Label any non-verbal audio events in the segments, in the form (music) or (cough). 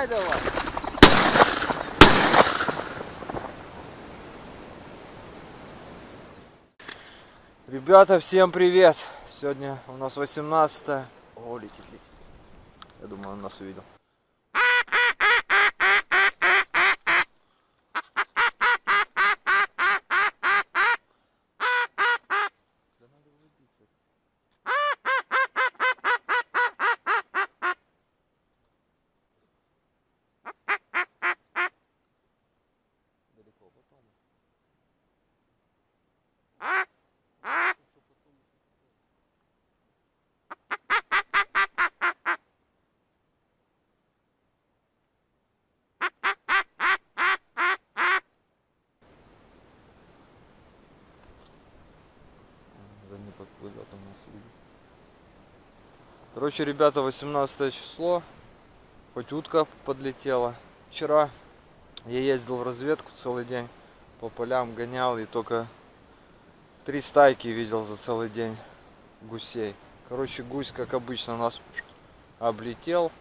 Гоняй давай. Ребята, всем привет! Сегодня у нас 18 -е. О, летит, летит. Я думаю, он нас увидел. Да не подплывет у нас видит. Короче, ребята, 18 число. Хоть утка подлетела. Вчера я ездил в разведку целый день. По полям гонял и только три стайки видел за целый день гусей. Короче, гусь, как обычно, нас облетел.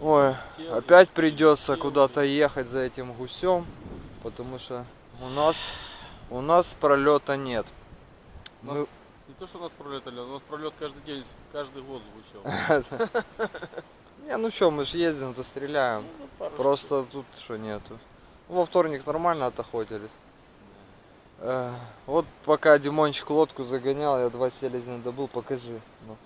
Ой, опять придется куда-то ехать за этим гусем, потому что у нас у нас пролета нет. Мы- то, что у нас пролет, Ален, у нас пролет каждый день, каждый год звучал. (laughs) Не, ну что, мы же ездим, то стреляем. Ну, пару Просто тут что нету. Во вторник нормально отохотились. Э, Вот пока Димончик лодку загонял, я два селезня добыл, покажи. ну.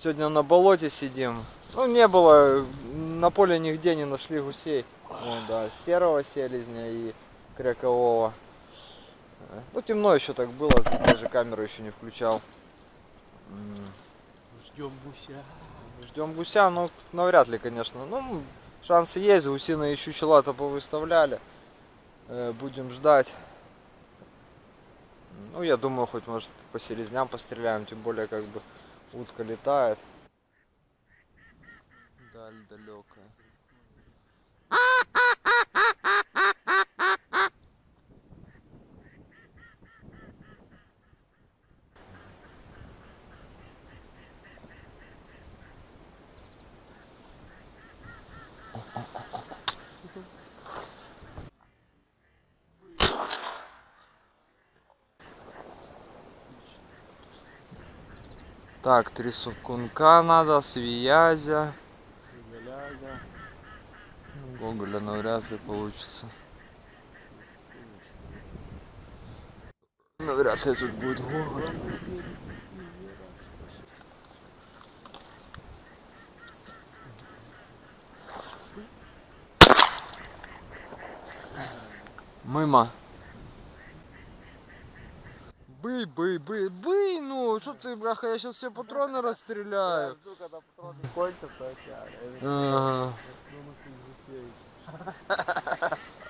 Сегодня на болоте сидим. Ну, не было, на поле нигде не нашли гусей. Вон, да, серого селезня и крякового. Ну, темно еще так было, даже камеру еще не включал. Ждем гуся. Ждем гуся, ну навряд ли, конечно. Ну, шансы есть, гусиные и чучела-то повыставляли. Э, Будем ждать. Ну, я думаю, хоть может по селезням постреляем, тем более как бы утка летает. Даль далекая. Так, три сукунка надо. Галяга. Гоголя навряд ли получится. Навряд ли тут будет Гоголь. Мимо. Бый, бый, бый, бый, ну, что ты, бляха, я сейчас все патроны расстреляю. жду, когда патроны кончатся, а Ага. (laughs)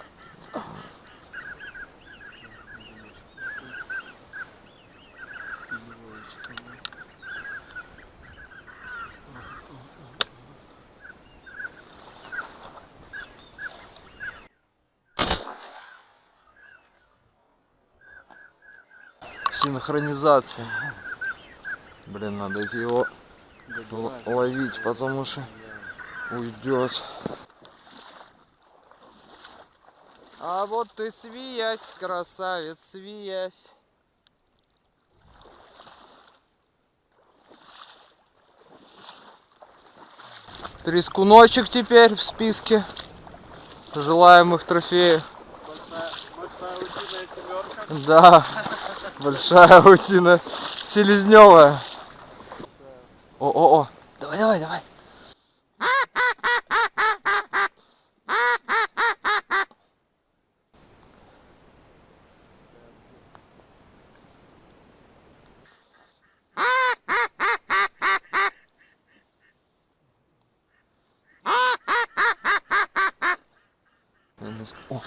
Синхронизация. Блин, надо его ловить, потому что уйдет. А вот ты свиясь, красавец, свиясь. Трескуночек теперь в списке желаемых трофеев. Да, большая утина селезневая. О, о, о, давай, давай, давай. О,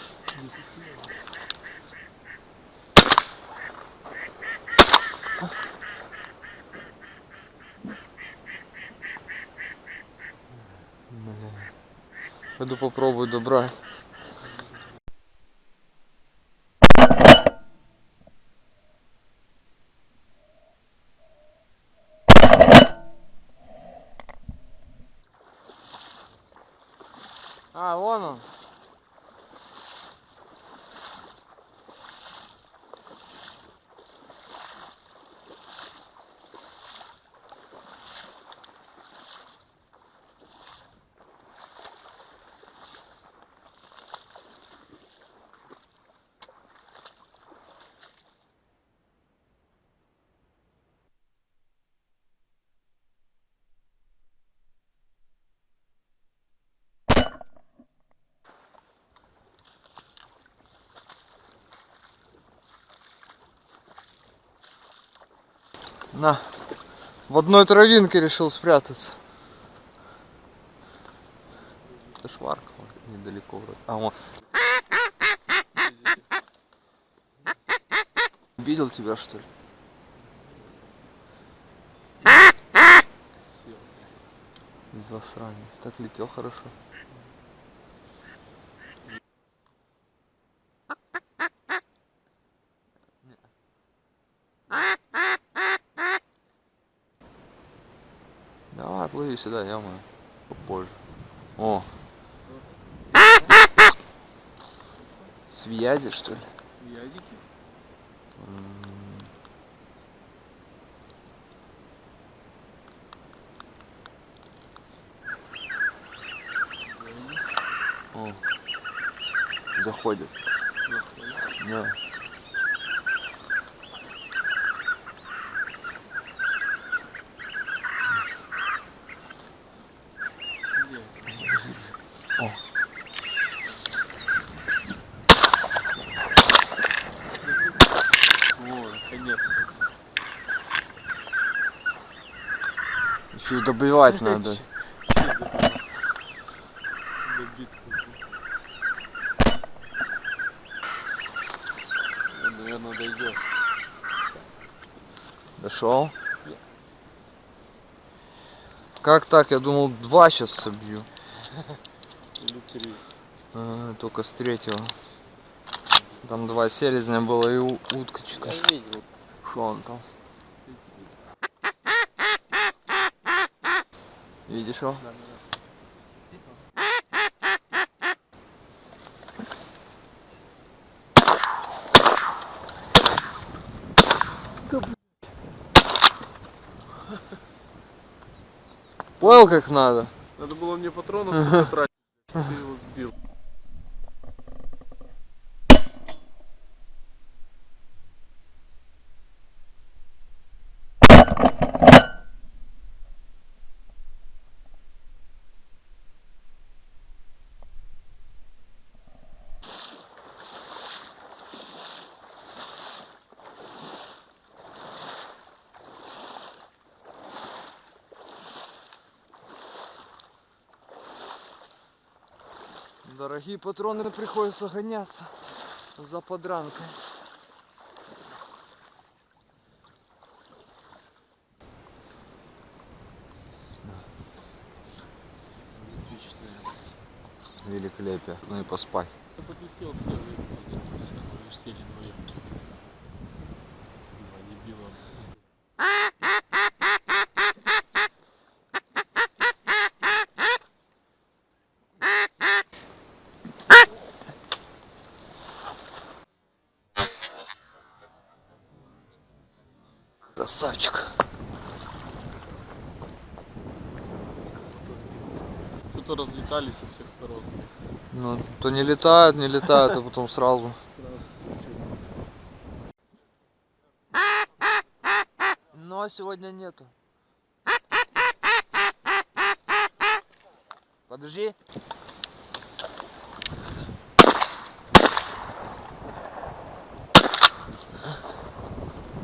Пойду попробую добрать. А, вон он. На. В одной травинке решил спрятаться. Это шварка недалеко вроде. А, вон. Видел тебя что ли? Засранец. Так летел хорошо. Плыви сюда, я попозже. О! Связи, что ли? Язики? М. О, заходит. Да. Где? О. О, наконец-то. Еще и добивать (laughs) надо. Наверное, дойдет. Дошел? Как так? Я думал, два сейчас собью. Или три. А, только с третьего. Там два селезня было и у- уткочка. Я видел. Что он там? Видишь его? Понял как надо? Надо было мне патронов (laughs) сколько тратить. Ты его сбил. Дорогие патроны приходится гоняться за подранкой. Великолепие. Ну и поспать. Я подлетел, же сели вдвоем. Два дебила. Красавчик. Что-то разлетались со всех сторон. Ну, то не летает, не летает, а потом сразу. Но сегодня нету. Подожди.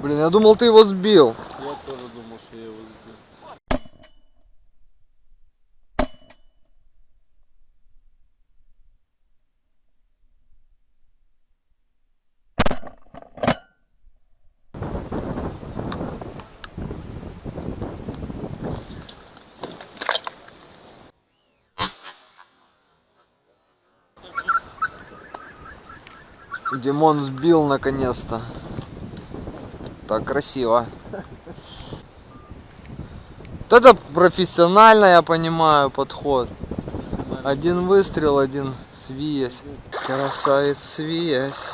Блин, я думал, ты его сбил. Я тоже думал, что я его сбил. Димон сбил наконец-то. Так красиво. Вот это профессионально, я понимаю, подход. Один выстрел, один свиясь. Красавец свиясь.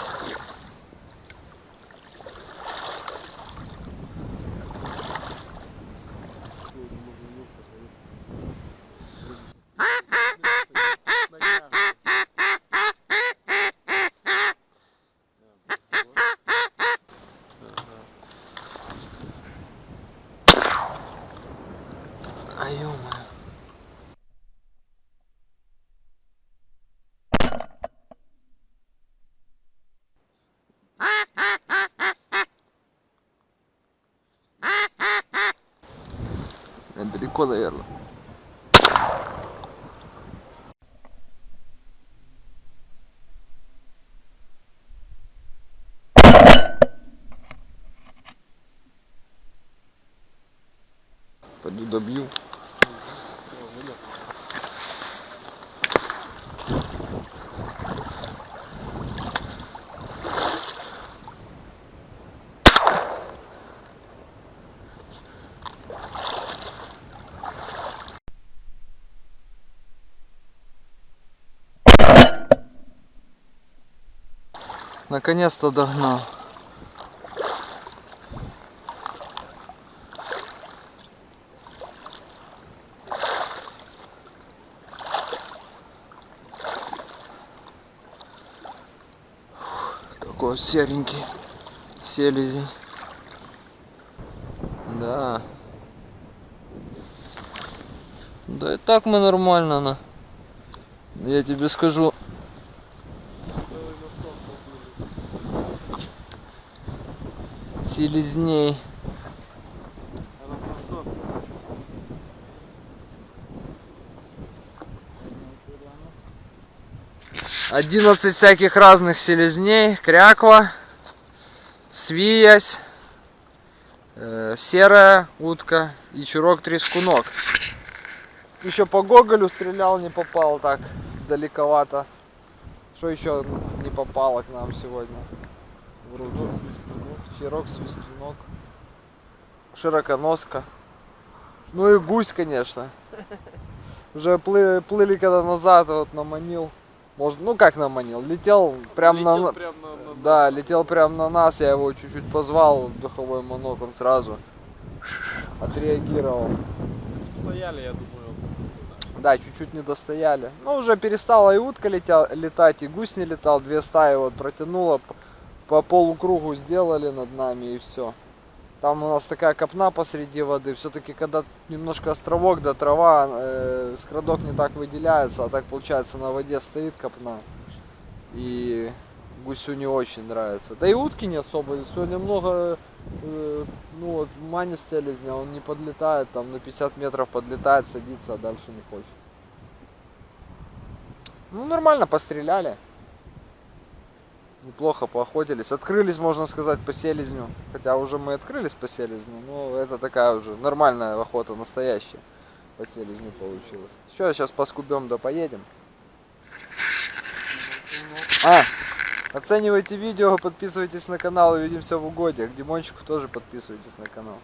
Э, Далеко, наверное. Пойду добью. Наконец-то догнал. Такой серенький селезень. Да. Да и так мы нормально на. Я тебе скажу, селезней. 11 всяких разных селезней, кряква, свиясь, э, серая утка и чурок трескунок. Еще по Гоголю стрелял, не попал так далековато. Что еще не попало к нам сегодня? Вроде. Чирок, свистунок, широконоска. Ну и гусь, конечно. Уже плы- плыли когда назад, вот наманил. Может, ну как наманил? Летел прям на... Летел прям на, на- Да, летел прям на нас, я его чуть-чуть позвал, духовой манок, он сразу отреагировал. Стояли, я думаю, Да, чуть-чуть не достояли. Ну, уже перестала и утка летя- летать, и гусь не летал. Две стаи вот протянула, по полукругу сделали над нами и все. Там у нас такая копна посреди воды. Все-таки, когда немножко островок, да трава, э, скрадок не так выделяется, а так получается на воде стоит копна. И гусю не очень нравится. Да и утки не особо. Сегодня много, э, ну вот, манис селезня, он не подлетает, там на 50 метров подлетает, садится, а дальше не хочет. Ну, нормально постреляли. Неплохо поохотились. Открылись, можно сказать, по селезню. Хотя уже мы открылись по селезню, но это такая уже нормальная охота, настоящая. По селезню получилась. Что, сейчас поскубем да поедем. А, оценивайте видео, подписывайтесь на канал, увидимся в угодьях. Димончику тоже подписывайтесь на канал.